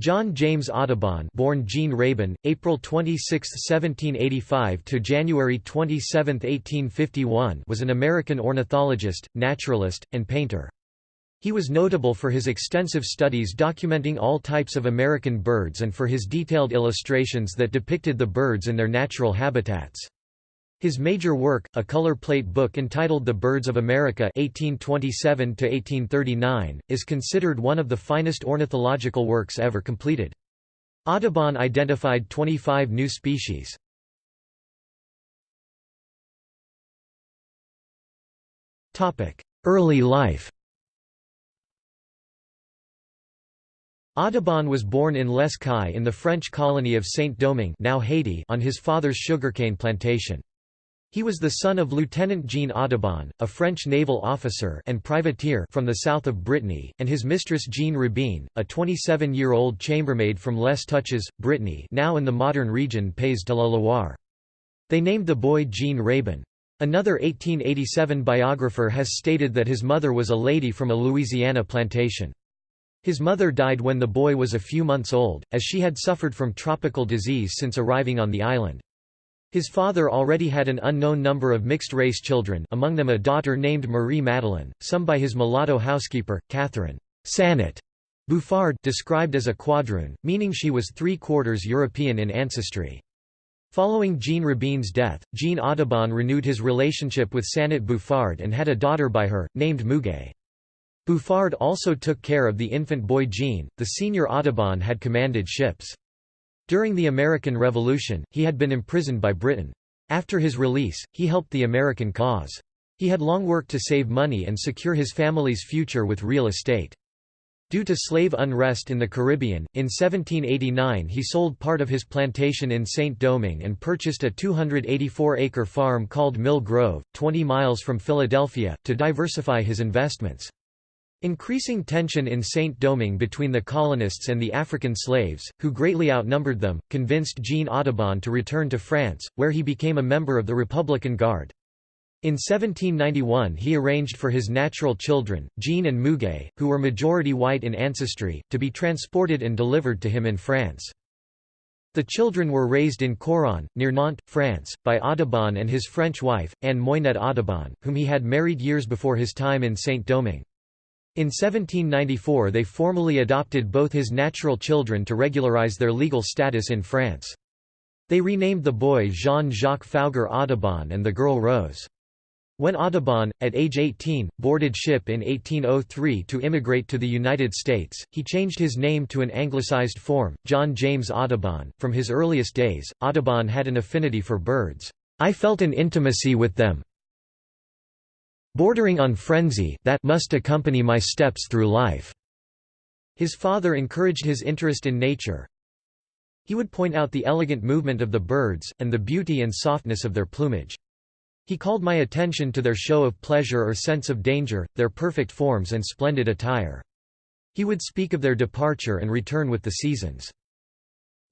John James Audubon, born Jean Rabin, April 26, 1785 to January 27, 1851, was an American ornithologist, naturalist, and painter. He was notable for his extensive studies documenting all types of American birds and for his detailed illustrations that depicted the birds in their natural habitats. His major work, a color plate book entitled The Birds of America 1827 is considered one of the finest ornithological works ever completed. Audubon identified 25 new species. Early life Audubon was born in Les Cayes in the French colony of Saint-Domingue now Haiti on his father's sugarcane plantation. He was the son of Lieutenant Jean Audubon, a French naval officer and privateer from the south of Brittany, and his mistress Jean Rabin, a 27-year-old chambermaid from Les Touches, Brittany now in the modern region Pays de la Loire. They named the boy Jean Rabin. Another 1887 biographer has stated that his mother was a lady from a Louisiana plantation. His mother died when the boy was a few months old, as she had suffered from tropical disease since arriving on the island. His father already had an unknown number of mixed-race children among them a daughter named Marie Madeleine, some by his mulatto housekeeper, Catherine Sanet Bouffard described as a quadroon, meaning she was three-quarters European in ancestry. Following Jean Rabin's death, Jean Audubon renewed his relationship with Sanet Bouffard and had a daughter by her, named Muguet. Bouffard also took care of the infant boy Jean. The senior Audubon had commanded ships. During the American Revolution, he had been imprisoned by Britain. After his release, he helped the American cause. He had long worked to save money and secure his family's future with real estate. Due to slave unrest in the Caribbean, in 1789 he sold part of his plantation in Saint-Domingue and purchased a 284-acre farm called Mill Grove, 20 miles from Philadelphia, to diversify his investments. Increasing tension in Saint-Domingue between the colonists and the African slaves, who greatly outnumbered them, convinced Jean Audubon to return to France, where he became a member of the Republican Guard. In 1791 he arranged for his natural children, Jean and Muguet, who were majority white in ancestry, to be transported and delivered to him in France. The children were raised in Coron, near Nantes, France, by Audubon and his French wife, Anne Moynet Audubon, whom he had married years before his time in Saint-Domingue. In 1794 they formally adopted both his natural children to regularize their legal status in France. They renamed the boy Jean-Jacques Fougère Audubon and the girl Rose. When Audubon, at age 18, boarded ship in 1803 to immigrate to the United States, he changed his name to an anglicized form, John James Audubon. From his earliest days, Audubon had an affinity for birds. I felt an intimacy with them, bordering on frenzy that must accompany my steps through life." His father encouraged his interest in nature. He would point out the elegant movement of the birds, and the beauty and softness of their plumage. He called my attention to their show of pleasure or sense of danger, their perfect forms and splendid attire. He would speak of their departure and return with the seasons.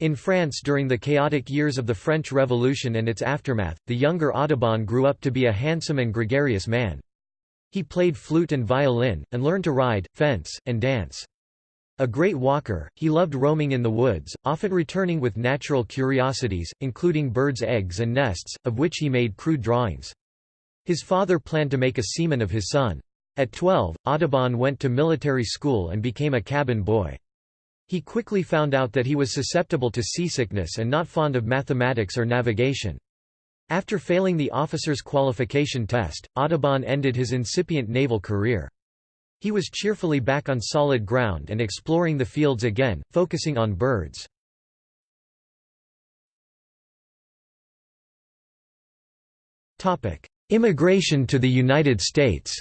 In France during the chaotic years of the French Revolution and its aftermath, the younger Audubon grew up to be a handsome and gregarious man. He played flute and violin, and learned to ride, fence, and dance. A great walker, he loved roaming in the woods, often returning with natural curiosities, including birds' eggs and nests, of which he made crude drawings. His father planned to make a seaman of his son. At 12, Audubon went to military school and became a cabin boy. He quickly found out that he was susceptible to seasickness and not fond of mathematics or navigation. After failing the officer's qualification test, Audubon ended his incipient naval career. He was cheerfully back on solid ground and exploring the fields again, focusing on birds. Immigration to the United States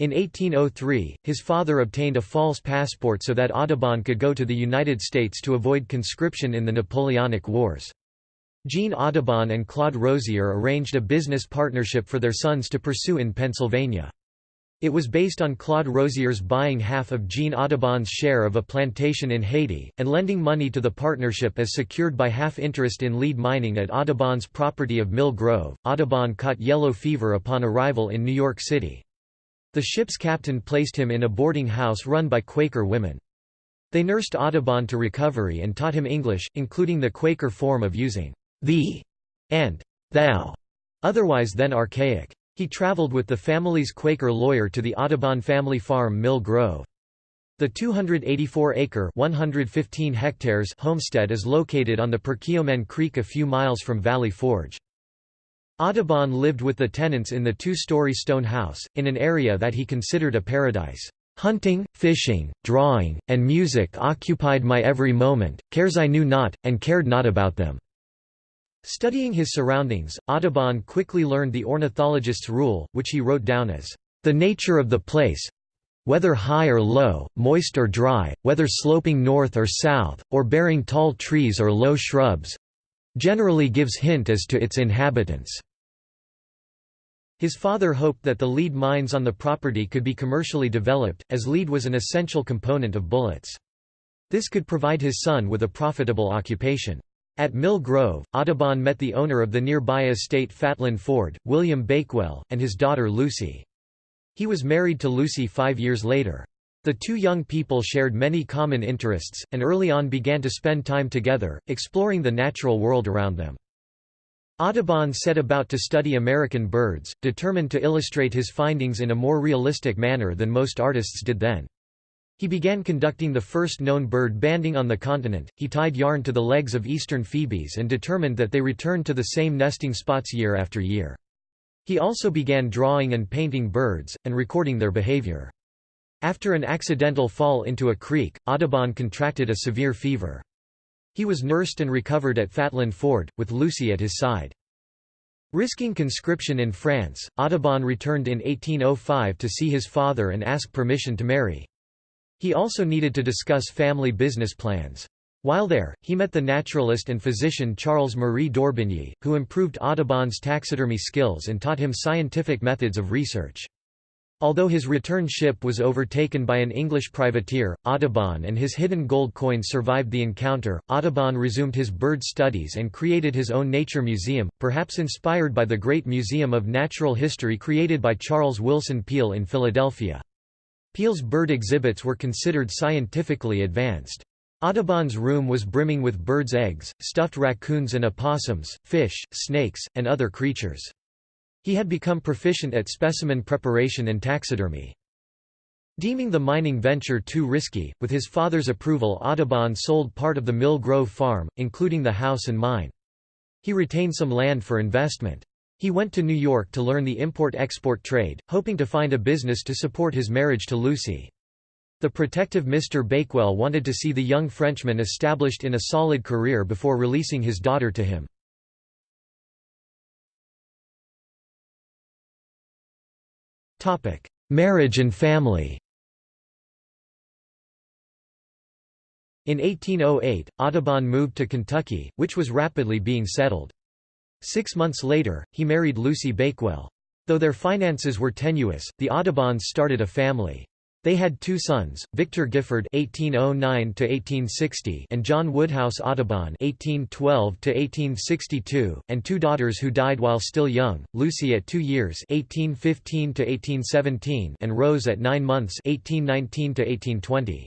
In 1803, his father obtained a false passport so that Audubon could go to the United States to avoid conscription in the Napoleonic Wars. Jean Audubon and Claude Rozier arranged a business partnership for their sons to pursue in Pennsylvania. It was based on Claude Rozier's buying half of Jean Audubon's share of a plantation in Haiti, and lending money to the partnership as secured by half interest in lead mining at Audubon's property of Mill Grove. Audubon caught yellow fever upon arrival in New York City. The ship's captain placed him in a boarding house run by Quaker women. They nursed Audubon to recovery and taught him English, including the Quaker form of using thee and thou, otherwise then archaic. He traveled with the family's Quaker lawyer to the Audubon family farm Mill Grove. The 284-acre (115 hectares) homestead is located on the Perkiomen Creek a few miles from Valley Forge. Audubon lived with the tenants in the two-story stone house, in an area that he considered a paradise. Hunting, fishing, drawing, and music occupied my every moment, cares I knew not, and cared not about them." Studying his surroundings, Audubon quickly learned the ornithologist's rule, which he wrote down as, "...the nature of the place whether high or low, moist or dry, whether sloping north or south, or bearing tall trees or low shrubs, generally gives hint as to its inhabitants. His father hoped that the lead mines on the property could be commercially developed, as lead was an essential component of bullets. This could provide his son with a profitable occupation. At Mill Grove, Audubon met the owner of the nearby estate Fatland Ford, William Bakewell, and his daughter Lucy. He was married to Lucy five years later. The two young people shared many common interests, and early on began to spend time together, exploring the natural world around them. Audubon set about to study American birds, determined to illustrate his findings in a more realistic manner than most artists did then. He began conducting the first known bird banding on the continent. He tied yarn to the legs of eastern phoebes and determined that they returned to the same nesting spots year after year. He also began drawing and painting birds, and recording their behavior. After an accidental fall into a creek, Audubon contracted a severe fever. He was nursed and recovered at Fatland Ford, with Lucy at his side. Risking conscription in France, Audubon returned in 1805 to see his father and ask permission to marry. He also needed to discuss family business plans. While there, he met the naturalist and physician Charles Marie d'Orbigny, who improved Audubon's taxidermy skills and taught him scientific methods of research. Although his return ship was overtaken by an English privateer, Audubon and his hidden gold coin survived the encounter. Audubon resumed his bird studies and created his own nature museum, perhaps inspired by the Great Museum of Natural History created by Charles Wilson Peale in Philadelphia. Peale's bird exhibits were considered scientifically advanced. Audubon's room was brimming with birds' eggs, stuffed raccoons and opossums, fish, snakes, and other creatures. He had become proficient at specimen preparation and taxidermy. Deeming the mining venture too risky, with his father's approval Audubon sold part of the Mill Grove farm, including the house and mine. He retained some land for investment. He went to New York to learn the import-export trade, hoping to find a business to support his marriage to Lucy. The protective Mr. Bakewell wanted to see the young Frenchman established in a solid career before releasing his daughter to him. Marriage and family In 1808, Audubon moved to Kentucky, which was rapidly being settled. Six months later, he married Lucy Bakewell. Though their finances were tenuous, the Audubons started a family. They had two sons, Victor Gifford (1809–1860) and John Woodhouse Audubon (1812–1862), and two daughters who died while still young: Lucy at two years (1815–1817) and Rose at nine months (1819–1820).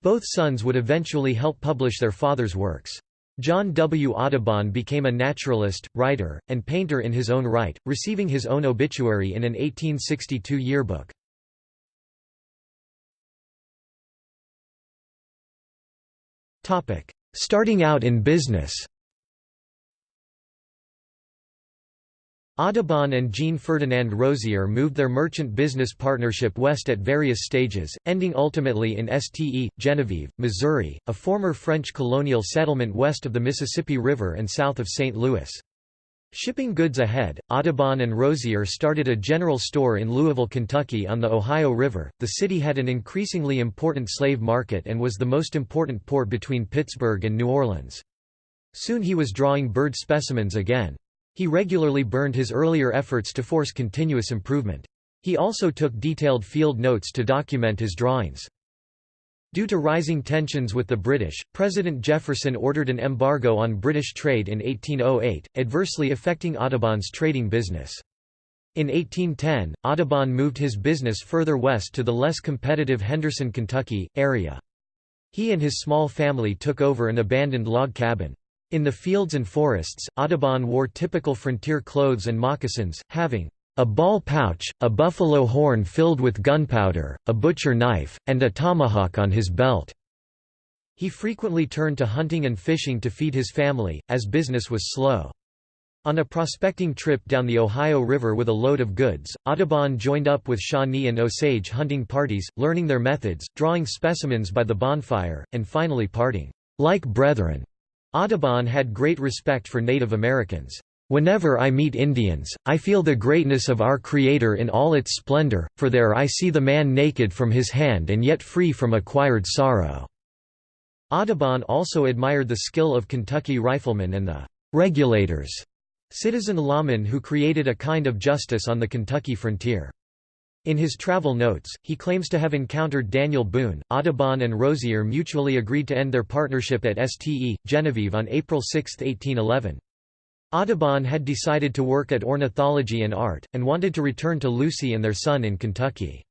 Both sons would eventually help publish their father's works. John W. Audubon became a naturalist, writer, and painter in his own right, receiving his own obituary in an 1862 yearbook. Starting out in business Audubon and Jean-Ferdinand Rozier moved their merchant business partnership west at various stages, ending ultimately in Ste. Genevieve, Missouri, a former French colonial settlement west of the Mississippi River and south of St. Louis. Shipping goods ahead, Audubon and Rozier started a general store in Louisville, Kentucky on the Ohio River. The city had an increasingly important slave market and was the most important port between Pittsburgh and New Orleans. Soon he was drawing bird specimens again. He regularly burned his earlier efforts to force continuous improvement. He also took detailed field notes to document his drawings. Due to rising tensions with the British, President Jefferson ordered an embargo on British trade in 1808, adversely affecting Audubon's trading business. In 1810, Audubon moved his business further west to the less competitive Henderson, Kentucky, area. He and his small family took over an abandoned log cabin. In the fields and forests, Audubon wore typical frontier clothes and moccasins, having a ball pouch, a buffalo horn filled with gunpowder, a butcher knife, and a tomahawk on his belt. He frequently turned to hunting and fishing to feed his family, as business was slow. On a prospecting trip down the Ohio River with a load of goods, Audubon joined up with Shawnee and Osage hunting parties, learning their methods, drawing specimens by the bonfire, and finally parting, like brethren. Audubon had great respect for Native Americans. Whenever I meet Indians, I feel the greatness of our Creator in all its splendor, for there I see the man naked from his hand and yet free from acquired sorrow." Audubon also admired the skill of Kentucky riflemen and the «regulators» citizen lawmen who created a kind of justice on the Kentucky frontier. In his travel notes, he claims to have encountered Daniel Boone. Audubon and Rozier mutually agreed to end their partnership at Ste. Genevieve on April 6, 1811. Audubon had decided to work at ornithology and art, and wanted to return to Lucy and their son in Kentucky.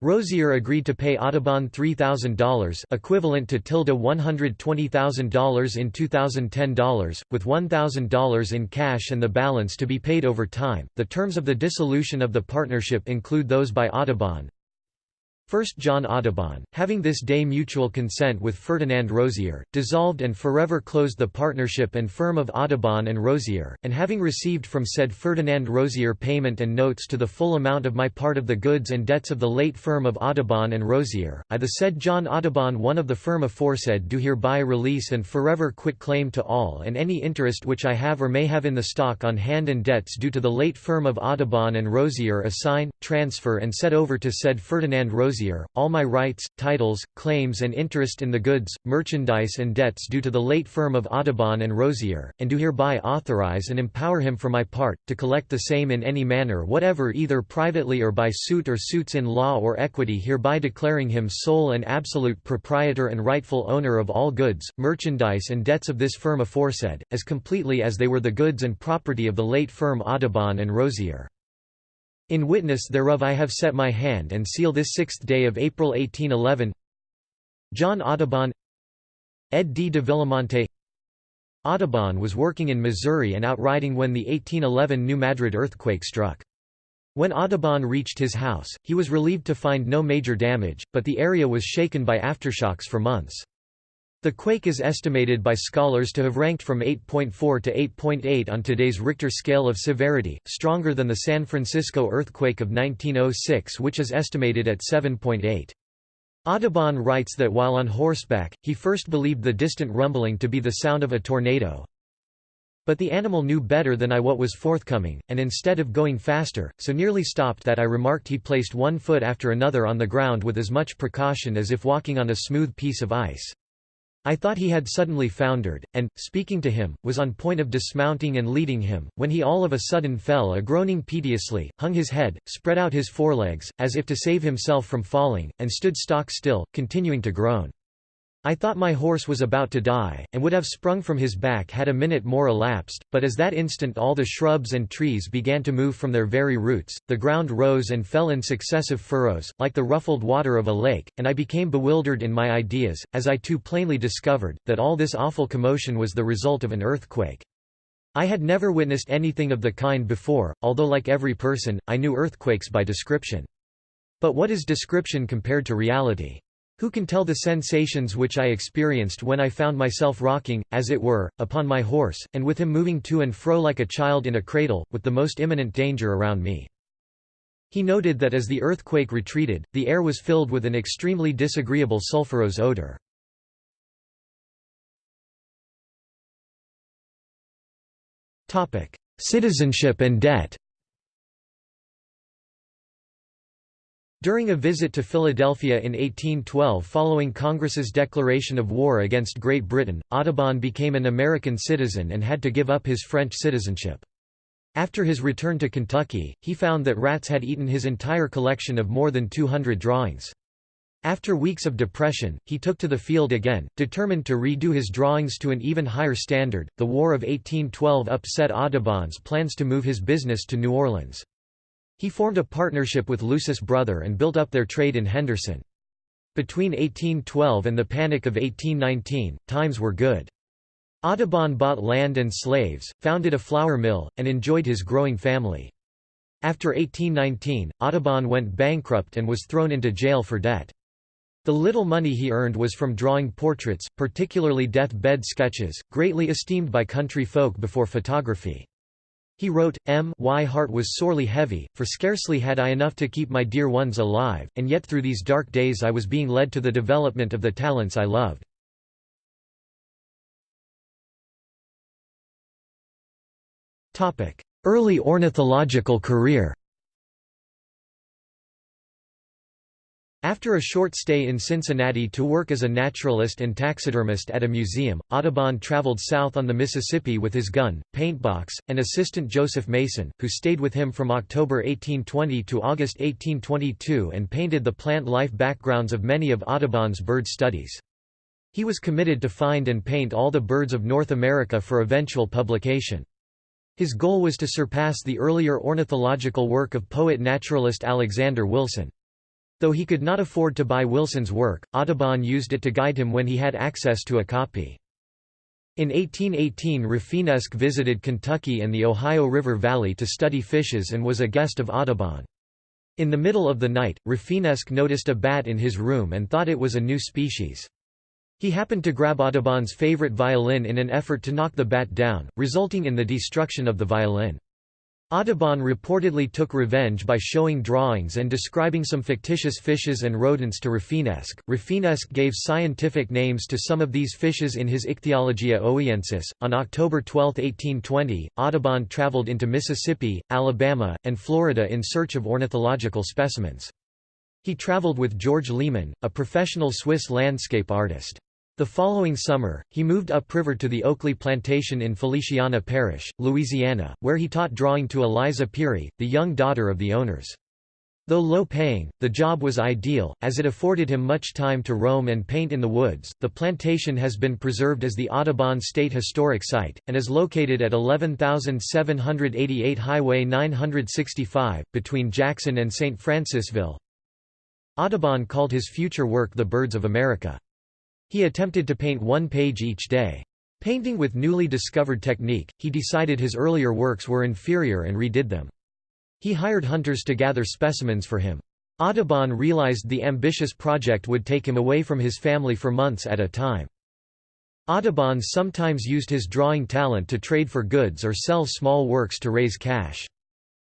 Rozier agreed to pay Audubon $3,000 equivalent to tilde $120,000 in 2010 dollars, with $1,000 in cash and the balance to be paid over time. The terms of the dissolution of the partnership include those by Audubon, First John Audubon, having this day mutual consent with Ferdinand Rozier, dissolved and forever closed the partnership and firm of Audubon and Rozier, and having received from said Ferdinand Rozier payment and notes to the full amount of my part of the goods and debts of the late firm of Audubon and Rozier, I the said John Audubon one of the firm aforesaid do hereby release and forever quit claim to all and any interest which I have or may have in the stock on hand and debts due to the late firm of Audubon and Rozier assign, transfer and set over to said Ferdinand All my rights, titles, claims and interest in the goods, merchandise and debts due to the late firm of Audubon and Rozier, and do hereby authorize and empower him for my part, to collect the same in any manner whatever either privately or by suit or suits in law or equity hereby declaring him sole and absolute proprietor and rightful owner of all goods, merchandise and debts of this firm aforesaid, as completely as they were the goods and property of the late firm Audubon and Rozier. In witness thereof I have set my hand and seal this sixth day of April 1811 John Audubon Ed D. de Villamonte Audubon was working in Missouri and out riding when the 1811 New Madrid earthquake struck. When Audubon reached his house, he was relieved to find no major damage, but the area was shaken by aftershocks for months. The quake is estimated by scholars to have ranked from 8.4 to 8.8 on today's Richter scale of severity, stronger than the San Francisco earthquake of 1906 which is estimated at 7.8. Audubon writes that while on horseback, he first believed the distant rumbling to be the sound of a tornado. But the animal knew better than I what was forthcoming, and instead of going faster, so nearly stopped that I remarked he placed one foot after another on the ground with as much precaution as if walking on a smooth piece of ice. I thought he had suddenly foundered, and, speaking to him, was on point of dismounting and leading him, when he all of a sudden fell a groaning piteously, hung his head, spread out his forelegs, as if to save himself from falling, and stood stock still, continuing to groan. I thought my horse was about to die, and would have sprung from his back had a minute more elapsed, but as that instant all the shrubs and trees began to move from their very roots, the ground rose and fell in successive furrows, like the ruffled water of a lake, and I became bewildered in my ideas, as I too plainly discovered, that all this awful commotion was the result of an earthquake. I had never witnessed anything of the kind before, although like every person, I knew earthquakes by description. But what is description compared to reality? Who can tell the sensations which I experienced when I found myself rocking, as it were, upon my horse, and with him moving to and fro like a child in a cradle, with the most imminent danger around me. He noted that as the earthquake retreated, the air was filled with an extremely disagreeable sulfurous odor. Citizenship and debt During a visit to Philadelphia in 1812 following Congress's declaration of war against Great Britain, Audubon became an American citizen and had to give up his French citizenship. After his return to Kentucky, he found that rats had eaten his entire collection of more than 200 drawings. After weeks of depression, he took to the field again, determined to redo his drawings to an even higher standard. The War of 1812 upset Audubon's plans to move his business to New Orleans. He formed a partnership with Lucy's Brother and built up their trade in Henderson. Between 1812 and the Panic of 1819, times were good. Audubon bought land and slaves, founded a flour mill, and enjoyed his growing family. After 1819, Audubon went bankrupt and was thrown into jail for debt. The little money he earned was from drawing portraits, particularly death-bed sketches, greatly esteemed by country folk before photography. He wrote, M y heart was sorely heavy, for scarcely had I enough to keep my dear ones alive, and yet through these dark days I was being led to the development of the talents I loved. Early ornithological career After a short stay in Cincinnati to work as a naturalist and taxidermist at a museum, Audubon traveled south on the Mississippi with his gun, paintbox, and assistant Joseph Mason, who stayed with him from October 1820 to August 1822 and painted the plant life backgrounds of many of Audubon's bird studies. He was committed to find and paint all the birds of North America for eventual publication. His goal was to surpass the earlier ornithological work of poet-naturalist Alexander Wilson. Though he could not afford to buy Wilson's work, Audubon used it to guide him when he had access to a copy. In 1818 Rafinesque visited Kentucky and the Ohio River Valley to study fishes and was a guest of Audubon. In the middle of the night, Rafinesque noticed a bat in his room and thought it was a new species. He happened to grab Audubon's favorite violin in an effort to knock the bat down, resulting in the destruction of the violin. Audubon reportedly took revenge by showing drawings and describing some fictitious fishes and rodents to Rafinesque. Rafinesque gave scientific names to some of these fishes in his Ichthyologia Ohiensis. On October 12, 1820, Audubon traveled into Mississippi, Alabama, and Florida in search of ornithological specimens. He traveled with George Lehmann, a professional Swiss landscape artist. The following summer, he moved upriver to the Oakley Plantation in Feliciana Parish, Louisiana, where he taught drawing to Eliza Pirrie, the young daughter of the owners. Though low-paying, the job was ideal, as it afforded him much time to roam and paint in the woods. The plantation has been preserved as the Audubon State Historic Site, and is located at 11788 Highway 965, between Jackson and St. Francisville. Audubon called his future work The Birds of America. He attempted to paint one page each day. Painting with newly discovered technique, he decided his earlier works were inferior and redid them. He hired hunters to gather specimens for him. Audubon realized the ambitious project would take him away from his family for months at a time. Audubon sometimes used his drawing talent to trade for goods or sell small works to raise cash.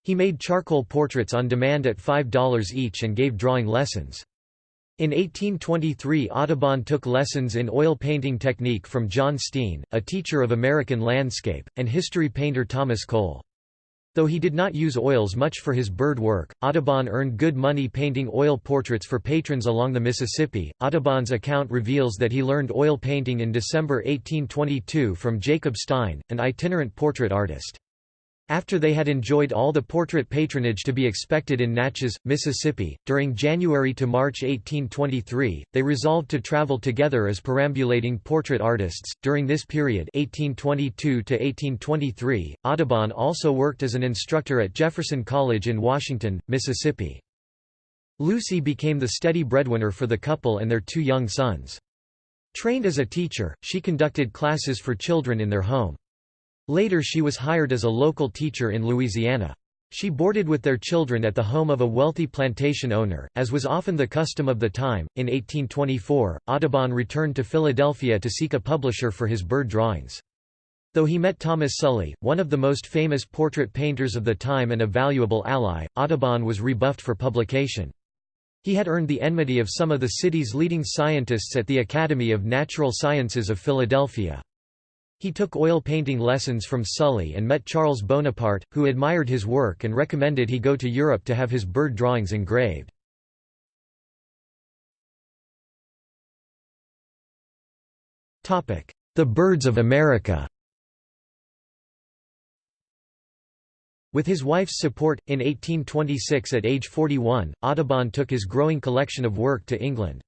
He made charcoal portraits on demand at $5 each and gave drawing lessons. In 1823 Audubon took lessons in oil painting technique from John Steen, a teacher of American landscape, and history painter Thomas Cole. Though he did not use oils much for his bird work, Audubon earned good money painting oil portraits for patrons along the Mississippi. Audubon's account reveals that he learned oil painting in December 1822 from Jacob Stein, an itinerant portrait artist. After they had enjoyed all the portrait patronage to be expected in Natchez, Mississippi, during January to March 1823, they resolved to travel together as perambulating portrait artists. During this period, 1822 to 1823, Audubon also worked as an instructor at Jefferson College in Washington, Mississippi. Lucy became the steady breadwinner for the couple and their two young sons. Trained as a teacher, she conducted classes for children in their home. Later she was hired as a local teacher in Louisiana. She boarded with their children at the home of a wealthy plantation owner, as was often the custom of the time. In 1824, Audubon returned to Philadelphia to seek a publisher for his bird drawings. Though he met Thomas Sully, one of the most famous portrait painters of the time and a valuable ally, Audubon was rebuffed for publication. He had earned the enmity of some of the city's leading scientists at the Academy of Natural Sciences of Philadelphia. He took oil painting lessons from Sully and met Charles Bonaparte, who admired his work and recommended he go to Europe to have his bird drawings engraved. The Birds of America With his wife's support, in 1826 at age 41, Audubon took his growing collection of work to England.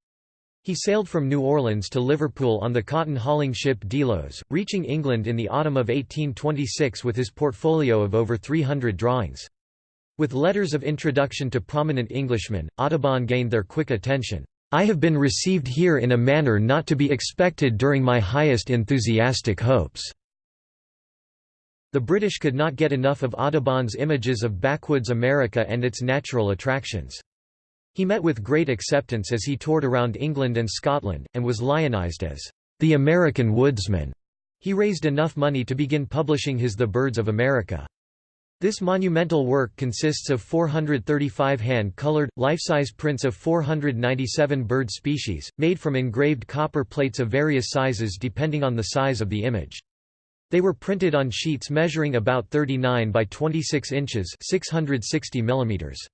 He sailed from New Orleans to Liverpool on the cotton hauling ship Delos, reaching England in the autumn of 1826 with his portfolio of over 300 drawings. With letters of introduction to prominent Englishmen, Audubon gained their quick attention. I have been received here in a manner not to be expected during my highest enthusiastic hopes. The British could not get enough of Audubon's images of backwoods America and its natural attractions. He met with great acceptance as he toured around England and Scotland, and was lionized as the American woodsman. He raised enough money to begin publishing his The Birds of America. This monumental work consists of 435 hand-colored, life-size prints of 497 bird species, made from engraved copper plates of various sizes depending on the size of the image. They were printed on sheets measuring about 39 by 26 inches 660 millimeters.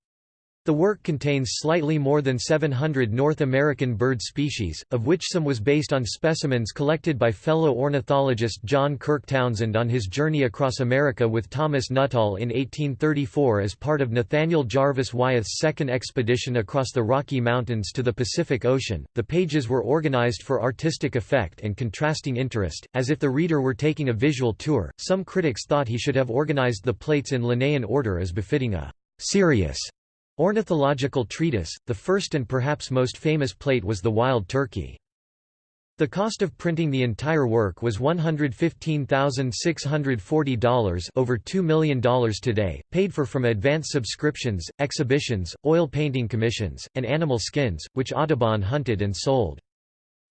The work contains slightly more than 700 North American bird species, of which some was based on specimens collected by fellow ornithologist John Kirk Townsend on his journey across America with Thomas Nuttall in 1834 as part of Nathaniel Jarvis Wyeth's second expedition across the Rocky Mountains to the Pacific Ocean. The pages were organized for artistic effect and contrasting interest, as if the reader were taking a visual tour. Some critics thought he should have organized the plates in Linnaean order as befitting a serious Ornithological treatise, the first and perhaps most famous plate was The Wild Turkey. The cost of printing the entire work was $115,640 over $2 million today, paid for from advance subscriptions, exhibitions, oil painting commissions, and animal skins, which Audubon hunted and sold.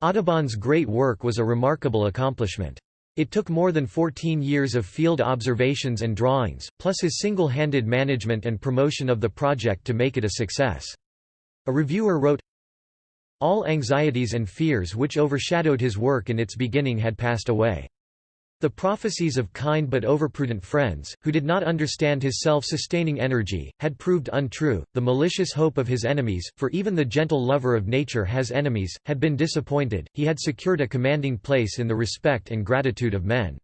Audubon's great work was a remarkable accomplishment. It took more than 14 years of field observations and drawings, plus his single-handed management and promotion of the project to make it a success. A reviewer wrote, All anxieties and fears which overshadowed his work in its beginning had passed away. The prophecies of kind but overprudent friends, who did not understand his self-sustaining energy, had proved untrue, the malicious hope of his enemies, for even the gentle lover of nature has enemies, had been disappointed, he had secured a commanding place in the respect and gratitude of men.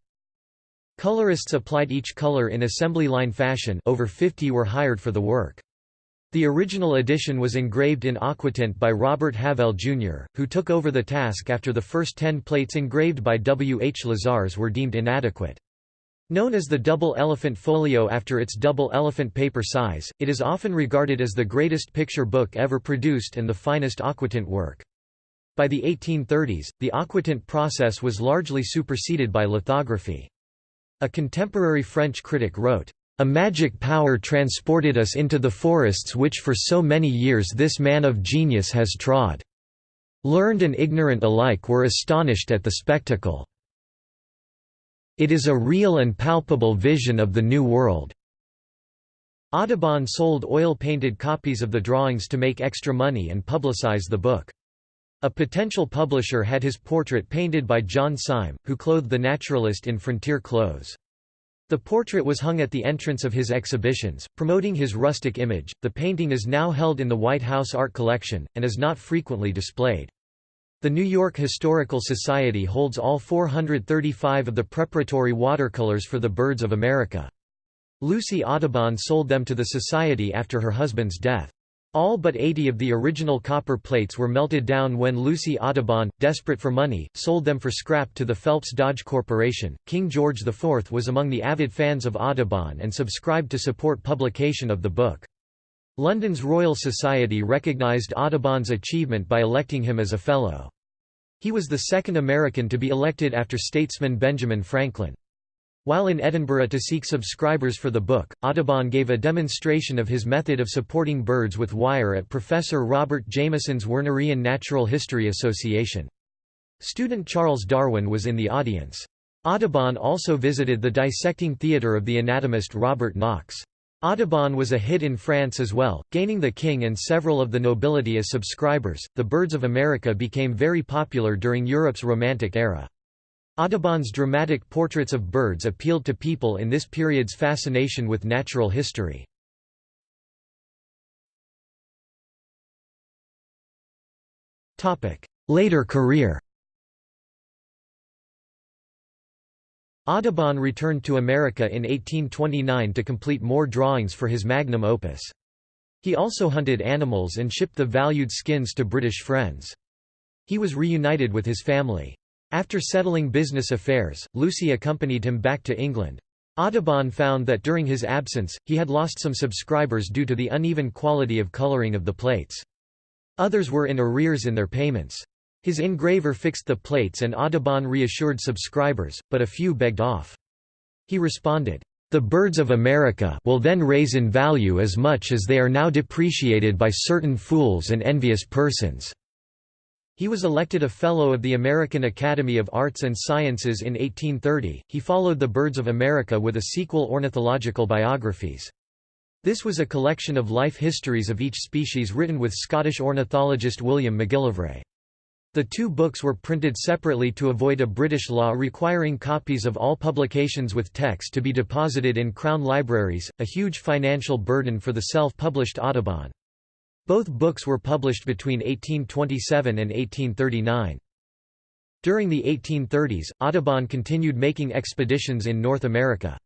Colorists applied each color in assembly line fashion over 50 were hired for the work. The original edition was engraved in aquatint by Robert Havell Jr., who took over the task after the first ten plates engraved by W. H. Lizars were deemed inadequate. Known as the double elephant folio after its double elephant paper size, it is often regarded as the greatest picture book ever produced and the finest aquatint work. By the 1830s, the aquatint process was largely superseded by lithography. A contemporary French critic wrote, a magic power transported us into the forests which for so many years this man of genius has trod. Learned and ignorant alike were astonished at the spectacle. It is a real and palpable vision of the New World. Audubon sold oil-painted copies of the drawings to make extra money and publicize the book. A potential publisher had his portrait painted by John Syme, who clothed the naturalist in frontier clothes. The portrait was hung at the entrance of his exhibitions, promoting his rustic image. The painting is now held in the White House Art Collection, and is not frequently displayed. The New York Historical Society holds all 435 of the preparatory watercolors for the Birds of America. Lucy Audubon sold them to the Society after her husband's death. All but 80 of the original copper plates were melted down when Lucy Audubon, desperate for money, sold them for scrap to the Phelps Dodge Corporation. King George IV was among the avid fans of Audubon and subscribed to support publication of the book. London's Royal Society recognised Audubon's achievement by electing him as a Fellow. He was the second American to be elected after statesman Benjamin Franklin. While in Edinburgh to seek subscribers for the book, Audubon gave a demonstration of his method of supporting birds with wire at Professor Robert Jameson's Wernerian Natural History Association. Student Charles Darwin was in the audience. Audubon also visited the dissecting theatre of the anatomist Robert Knox. Audubon was a hit in France as well, gaining the king and several of the nobility as subscribers. The Birds of America became very popular during Europe's Romantic era. Audubon's dramatic portraits of birds appealed to people in this period's fascination with natural history. Later career Audubon returned to America in 1829 to complete more drawings for his magnum opus. He also hunted animals and shipped the valued skins to British friends. He was reunited with his family. After settling business affairs, Lucy accompanied him back to England. Audubon found that during his absence, he had lost some subscribers due to the uneven quality of coloring of the plates. Others were in arrears in their payments. His engraver fixed the plates and Audubon reassured subscribers, but a few begged off. He responded, "...the birds of America will then raise in value as much as they are now depreciated by certain fools and envious persons." He was elected a Fellow of the American Academy of Arts and Sciences in 1830. He followed the Birds of America with a sequel Ornithological Biographies. This was a collection of life histories of each species written with Scottish ornithologist William McGillivray. The two books were printed separately to avoid a British law requiring copies of all publications with text to be deposited in Crown libraries, a huge financial burden for the self-published Audubon. Both books were published between 1827 and 1839. During the 1830s, Audubon continued making expeditions in North America.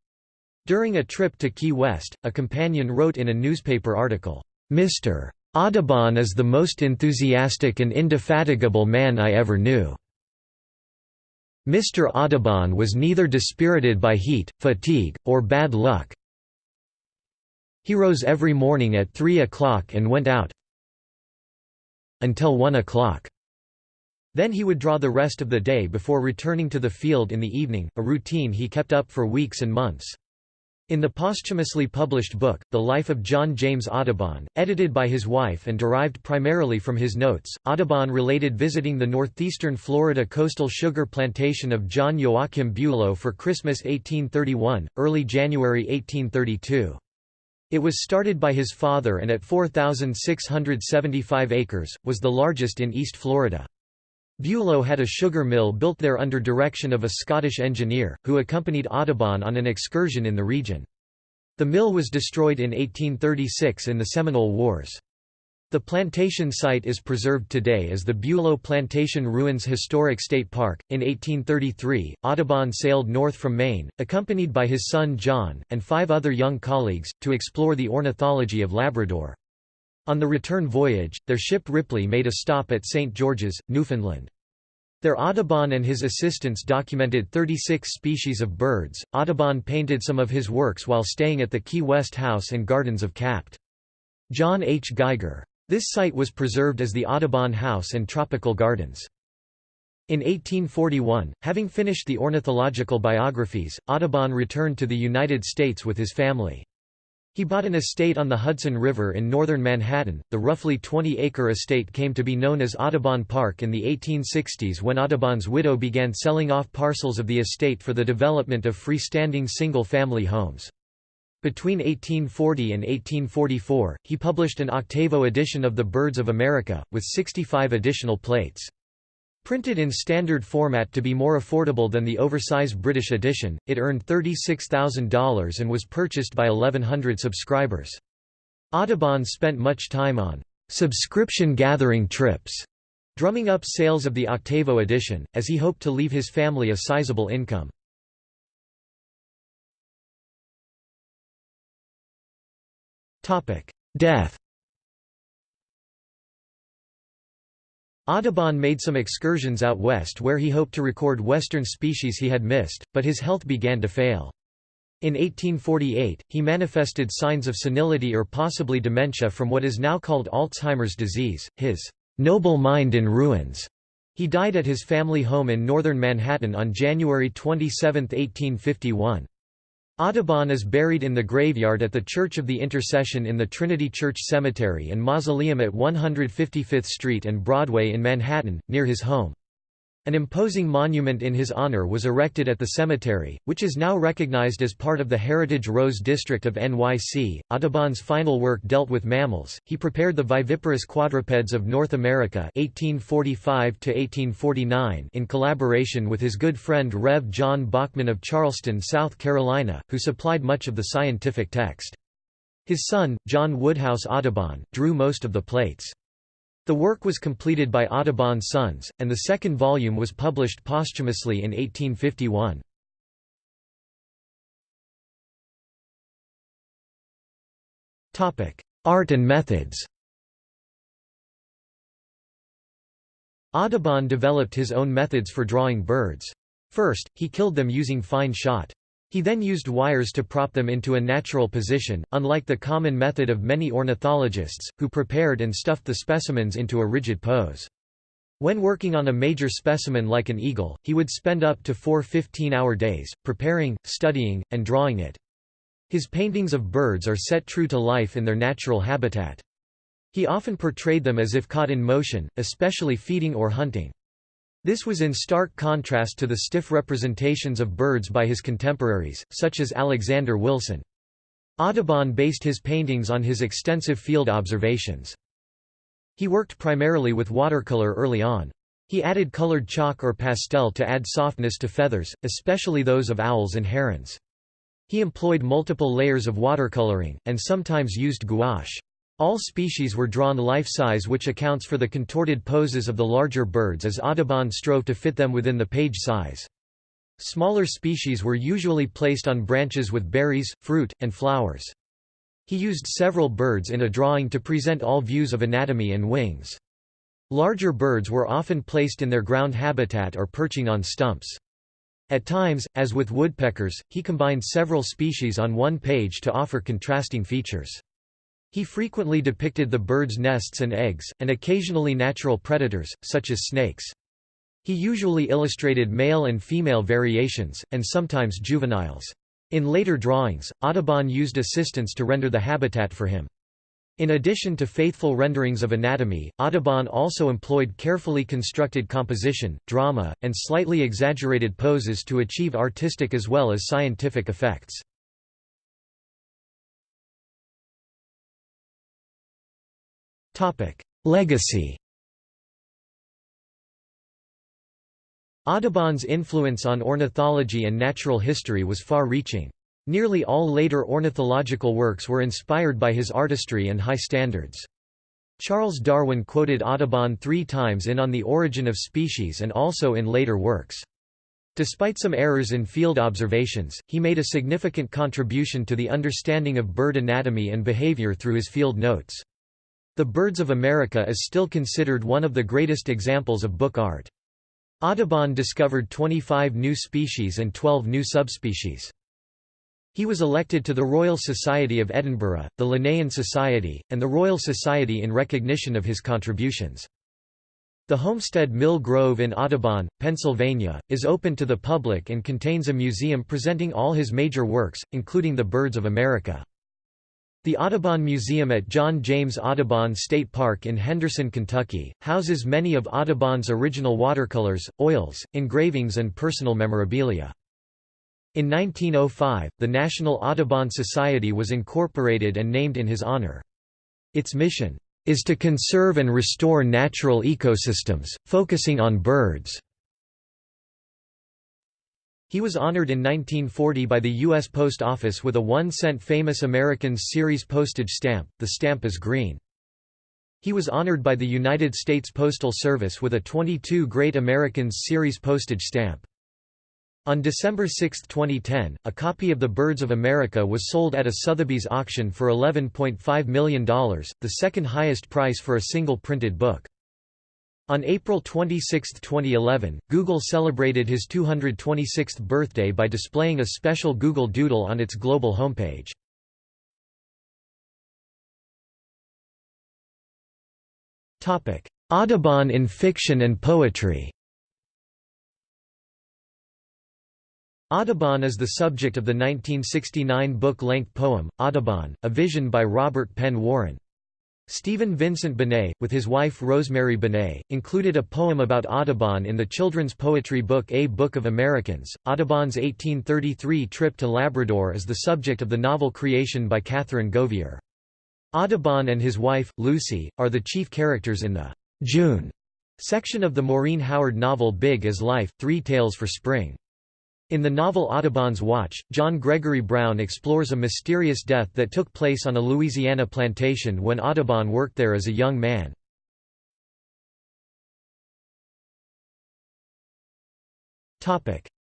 During a trip to Key West, a companion wrote in a newspaper article, "'Mr. Audubon is the most enthusiastic and indefatigable man I ever knew. Mr. Audubon was neither dispirited by heat, fatigue, or bad luck, he rose every morning at 3 o'clock and went out until 1 o'clock. Then he would draw the rest of the day before returning to the field in the evening, a routine he kept up for weeks and months. In the posthumously published book, The Life of John James Audubon, edited by his wife and derived primarily from his notes, Audubon related visiting the northeastern Florida coastal sugar plantation of John Joachim Bulow for Christmas 1831, early January 1832. It was started by his father and at 4,675 acres, was the largest in East Florida. Bulow had a sugar mill built there under direction of a Scottish engineer, who accompanied Audubon on an excursion in the region. The mill was destroyed in 1836 in the Seminole Wars. The plantation site is preserved today as the Bulow Plantation Ruins Historic State Park. In 1833, Audubon sailed north from Maine, accompanied by his son John, and five other young colleagues, to explore the ornithology of Labrador. On the return voyage, their ship Ripley made a stop at St. George's, Newfoundland. There Audubon and his assistants documented 36 species of birds. Audubon painted some of his works while staying at the Key West House and Gardens of Capt. John H. Geiger. This site was preserved as the Audubon House and Tropical Gardens. In 1841, having finished the ornithological biographies, Audubon returned to the United States with his family. He bought an estate on the Hudson River in northern Manhattan. The roughly 20 acre estate came to be known as Audubon Park in the 1860s when Audubon's widow began selling off parcels of the estate for the development of freestanding single family homes. Between 1840 and 1844, he published an octavo edition of The Birds of America, with 65 additional plates. Printed in standard format to be more affordable than the oversized British edition, it earned $36,000 and was purchased by 1,100 subscribers. Audubon spent much time on subscription-gathering trips, drumming up sales of the octavo edition, as he hoped to leave his family a sizable income. Death Audubon made some excursions out west where he hoped to record western species he had missed, but his health began to fail. In 1848, he manifested signs of senility or possibly dementia from what is now called Alzheimer's disease, his "'noble mind in ruins' He died at his family home in northern Manhattan on January 27, 1851. Audubon is buried in the graveyard at the Church of the Intercession in the Trinity Church Cemetery and Mausoleum at 155th Street and Broadway in Manhattan, near his home. An imposing monument in his honor was erected at the cemetery, which is now recognized as part of the Heritage Rose District of NYC. Audubon's final work dealt with mammals. He prepared the viviparous quadrupeds of North America (1845–1849) in collaboration with his good friend Rev. John Bachman of Charleston, South Carolina, who supplied much of the scientific text. His son, John Woodhouse Audubon, drew most of the plates. The work was completed by Audubon Sons, and the second volume was published posthumously in 1851. Art and methods Audubon developed his own methods for drawing birds. First, he killed them using fine shot. He then used wires to prop them into a natural position, unlike the common method of many ornithologists, who prepared and stuffed the specimens into a rigid pose. When working on a major specimen like an eagle, he would spend up to four 15-hour days, preparing, studying, and drawing it. His paintings of birds are set true to life in their natural habitat. He often portrayed them as if caught in motion, especially feeding or hunting. This was in stark contrast to the stiff representations of birds by his contemporaries, such as Alexander Wilson. Audubon based his paintings on his extensive field observations. He worked primarily with watercolor early on. He added colored chalk or pastel to add softness to feathers, especially those of owls and herons. He employed multiple layers of watercoloring, and sometimes used gouache. All species were drawn life-size which accounts for the contorted poses of the larger birds as Audubon strove to fit them within the page size. Smaller species were usually placed on branches with berries, fruit, and flowers. He used several birds in a drawing to present all views of anatomy and wings. Larger birds were often placed in their ground habitat or perching on stumps. At times, as with woodpeckers, he combined several species on one page to offer contrasting features. He frequently depicted the birds' nests and eggs, and occasionally natural predators, such as snakes. He usually illustrated male and female variations, and sometimes juveniles. In later drawings, Audubon used assistants to render the habitat for him. In addition to faithful renderings of anatomy, Audubon also employed carefully constructed composition, drama, and slightly exaggerated poses to achieve artistic as well as scientific effects. Legacy Audubon's influence on ornithology and natural history was far-reaching. Nearly all later ornithological works were inspired by his artistry and high standards. Charles Darwin quoted Audubon three times in On the Origin of Species and also in later works. Despite some errors in field observations, he made a significant contribution to the understanding of bird anatomy and behavior through his field notes. The Birds of America is still considered one of the greatest examples of book art. Audubon discovered 25 new species and 12 new subspecies. He was elected to the Royal Society of Edinburgh, the Linnean Society, and the Royal Society in recognition of his contributions. The Homestead Mill Grove in Audubon, Pennsylvania, is open to the public and contains a museum presenting all his major works, including the Birds of America. The Audubon Museum at John James Audubon State Park in Henderson, Kentucky, houses many of Audubon's original watercolors, oils, engravings and personal memorabilia. In 1905, the National Audubon Society was incorporated and named in his honor. Its mission is to conserve and restore natural ecosystems, focusing on birds. He was honored in 1940 by the U.S. Post Office with a one-cent Famous Americans series postage stamp, the stamp is green. He was honored by the United States Postal Service with a 22 Great Americans series postage stamp. On December 6, 2010, a copy of The Birds of America was sold at a Sotheby's auction for $11.5 million, the second highest price for a single printed book. On April 26, 2011, Google celebrated his 226th birthday by displaying a special Google Doodle on its global homepage. Audubon in fiction and poetry Audubon is the subject of the 1969 book-length poem, Audubon, A Vision by Robert Penn Warren. Stephen Vincent Benet, with his wife Rosemary Benet, included a poem about Audubon in the children's poetry book A Book of Americans. Audubon's 1833 trip to Labrador is the subject of the novel Creation by Catherine Govier. Audubon and his wife, Lucy, are the chief characters in the June section of the Maureen Howard novel Big as Life, Three Tales for Spring. In the novel Audubon's Watch, John Gregory Brown explores a mysterious death that took place on a Louisiana plantation when Audubon worked there as a young man.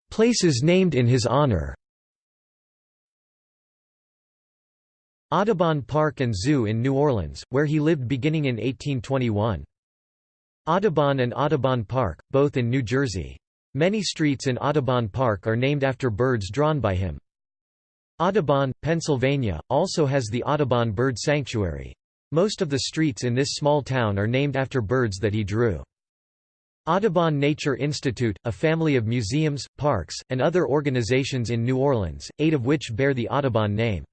Places named in his honor Audubon Park and Zoo in New Orleans, where he lived beginning in 1821. Audubon and Audubon Park, both in New Jersey. Many streets in Audubon Park are named after birds drawn by him. Audubon, Pennsylvania, also has the Audubon Bird Sanctuary. Most of the streets in this small town are named after birds that he drew. Audubon Nature Institute, a family of museums, parks, and other organizations in New Orleans, eight of which bear the Audubon name.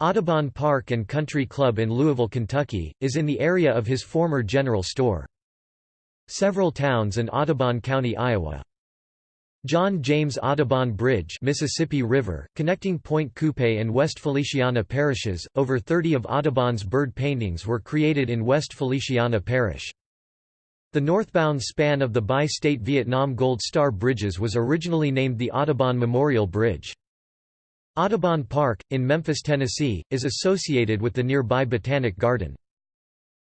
Audubon Park and Country Club in Louisville, Kentucky, is in the area of his former general store. Several towns in Audubon County, Iowa. John James Audubon Bridge Mississippi River, connecting Pointe Coupee and West Feliciana parishes, over 30 of Audubon's bird paintings were created in West Feliciana Parish. The northbound span of the bi-state Vietnam Gold Star Bridges was originally named the Audubon Memorial Bridge. Audubon Park, in Memphis, Tennessee, is associated with the nearby Botanic Garden.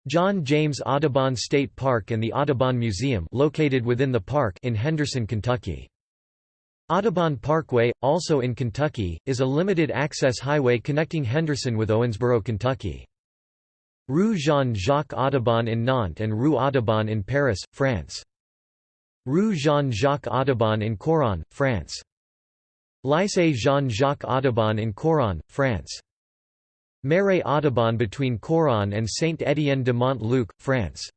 John James Audubon State Park and the Audubon Museum located within the park in Henderson, Kentucky. Audubon Parkway, also in Kentucky, is a limited-access highway connecting Henderson with Owensboro, Kentucky. Rue Jean-Jacques Audubon in Nantes and Rue Audubon in Paris, France. Rue Jean-Jacques Audubon in Couëron, France. Lycée Jean-Jacques Audubon in Couëron, France. Marais Audubon between Couëron and Saint-Étienne de Mont-Luc, France.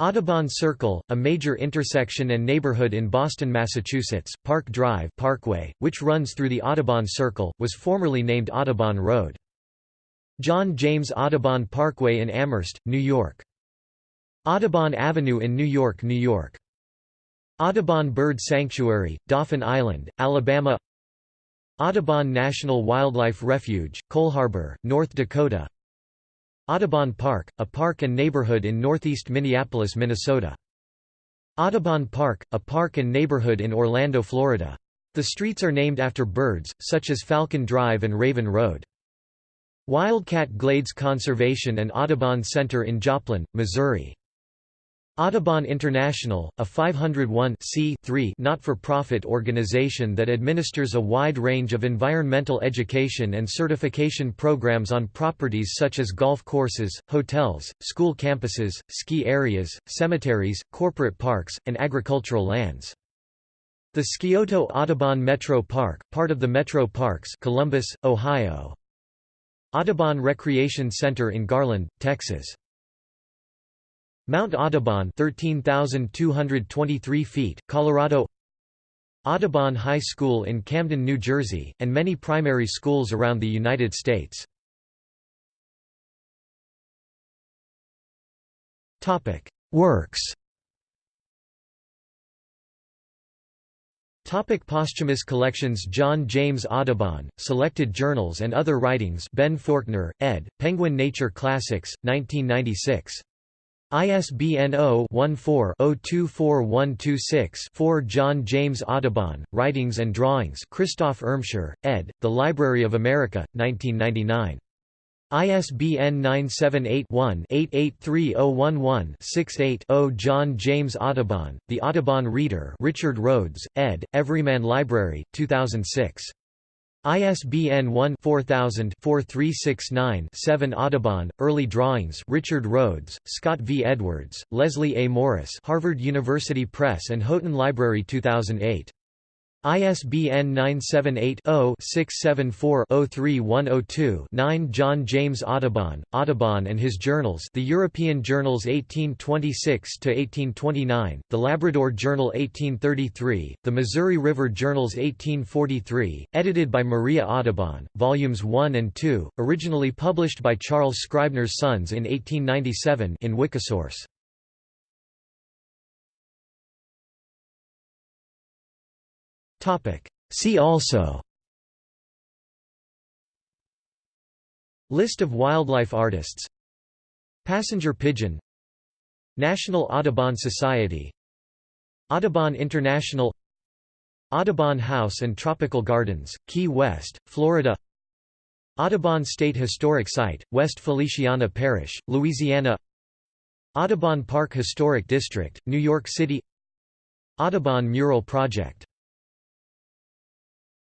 Audubon Circle, a major intersection and neighborhood in Boston, Massachusetts, Park Drive Parkway, which runs through the Audubon Circle, was formerly named Audubon Road. John James Audubon Parkway in Amherst, New York. Audubon Avenue in New York, New York. Audubon Bird Sanctuary, Dauphin Island, Alabama Audubon National Wildlife Refuge, Coleharbor, North Dakota Audubon Park, a park and neighborhood in northeast Minneapolis, Minnesota. Audubon Park, a park and neighborhood in Orlando, Florida. The streets are named after birds, such as Falcon Drive and Raven Road. Wildcat Glades Conservation and Audubon Center in Joplin, Missouri. Audubon International, a 501 not-for-profit organization that administers a wide range of environmental education and certification programs on properties such as golf courses, hotels, school campuses, ski areas, cemeteries, corporate parks, and agricultural lands. The Scioto Audubon Metro Park, part of the Metro Parks Columbus, Ohio. Audubon Recreation Center in Garland, Texas. Mount Audubon 13,223 feet, Colorado Audubon High School in Camden, New Jersey, and many primary schools around the United States. Works Topic posthumous collections John James Audubon, Selected Journals and Other Writings Ben Forkner, ed., Penguin Nature Classics, 1996. ISBN 0-14-024126-4 John James Audubon, Writings and Drawings Christoph Irmscher, ed., The Library of America, 1999. ISBN 978-1-883011-68-0 John James Audubon, The Audubon Reader Richard Rhodes, ed., Everyman Library, 2006. ISBN 1-4000-4369-7 Audubon, Early Drawings Richard Rhodes, Scott V. Edwards, Leslie A. Morris Harvard University Press and Houghton Library 2008. ISBN 978-0-674-03102-9 John James Audubon, Audubon and His Journals The European Journals 1826–1829, The Labrador Journal 1833, The Missouri River Journals 1843, edited by Maria Audubon, Volumes 1 and 2, originally published by Charles Scribner's Sons in 1897 in Wikisource. See also. List of wildlife artists. Passenger pigeon. National Audubon Society. Audubon International. Audubon House and Tropical Gardens, Key West, Florida. Audubon State Historic Site, West Feliciana Parish, Louisiana. Audubon Park Historic District, New York City. Audubon Mural Project